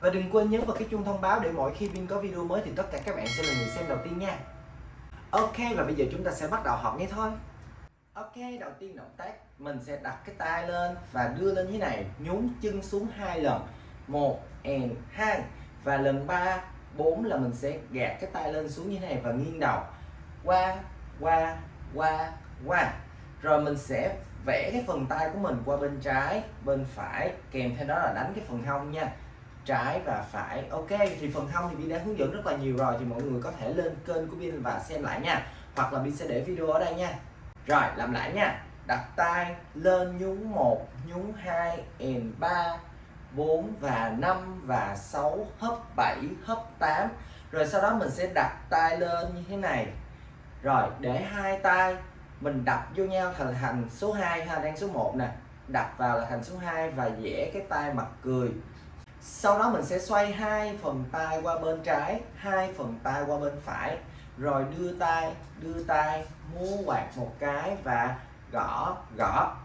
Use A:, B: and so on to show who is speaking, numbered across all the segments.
A: Và đừng quên nhấn vào cái chuông thông báo để mỗi khi Vin có video mới thì tất cả các bạn sẽ là người xem đầu tiên nha. Ok, và bây giờ chúng ta sẽ bắt đầu học ngay thôi. Ok, đầu tiên động tác, mình sẽ đặt cái tay lên và đưa lên như này, nhún chân xuống hai lần. Một, and hai. Và lần ba, bốn là mình sẽ gạt cái tay lên xuống như thế này và nghiêng đầu. Qua qua qua qua. Rồi mình sẽ vẽ cái phần tay của mình qua bên trái, bên phải, kèm theo đó là đánh cái phần hông nha trái và phải. Ok, thì phần hông thì Bin đã hướng dẫn rất là nhiều rồi, thì mọi người có thể lên kênh của Bin và xem lại nha. Hoặc là Bin sẽ để video ở đây nha. Rồi, làm lại nha. Đặt tay lên nhún một, nhún hai, and ba 4 và 5 và 6 hấp 7 hấp 8 rồi sau đó mình sẽ đặt tay lên như thế này. Rồi, để hai tay, mình đập vô nhau thành thành số 2 ha, đang số 1 nè. Đập vào là thành số 2 và vẽ cái tay mặt cười sau đó mình sẽ xoay hai phần tay qua bên trái, hai phần tay qua bên phải. Rồi đưa tay đưa tay, múa quạt một cái và gõ gõ.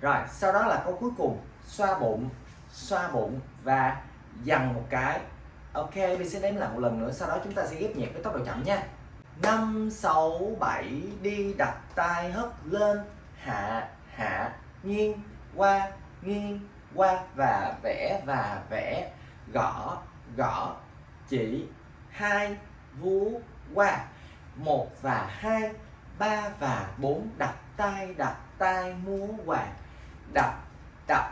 A: Rồi, sau đó là câu cuối cùng, xoa bụng xoa bụng và dằn một cái. Ok, mình sẽ đếm lại một lần nữa, sau đó chúng ta sẽ ghép nhạc với tốc độ chậm nha. Năm, sáu, bảy, đi, đặt tay hất lên. Hạ hạ, nghiêng qua, nghiêng qua và vẽ và vẽ gõ gõ chỉ hai vú qua. Một và hai, ba và bốn đặt tay đặt tay, múa quạt. Đập đập,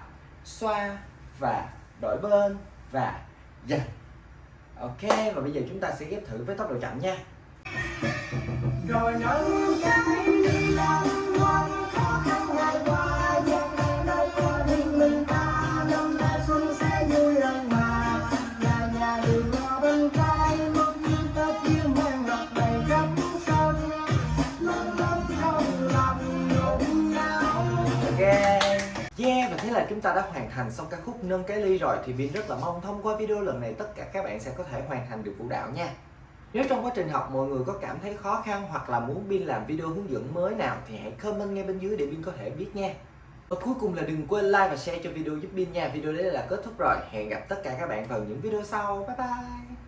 A: xoa và đổi bên và dành ok, và bây giờ chúng ta sẽ ghép thử với tốc độ chậm nha.
B: Rồi nắng cái đi
A: yeah và thế là chúng ta đã hoàn thành xong ca khúc nâng cái ly rồi, thì Vin rất là mong thông qua video lần này tất cả các bạn sẽ có thể hoàn thành được vũ đạo nha nếu trong quá trình học mọi người có cảm thấy khó khăn hoặc là muốn Vin làm video hướng dẫn mới nào thì hãy comment ngay bên dưới để Vin có thể biết nha. Và cuối cùng là đừng quên like và share cho video giúp Vin nha. Video đấy là kết thúc rồi. Hẹn gặp tất cả các bạn vào những video sau. Bye bye.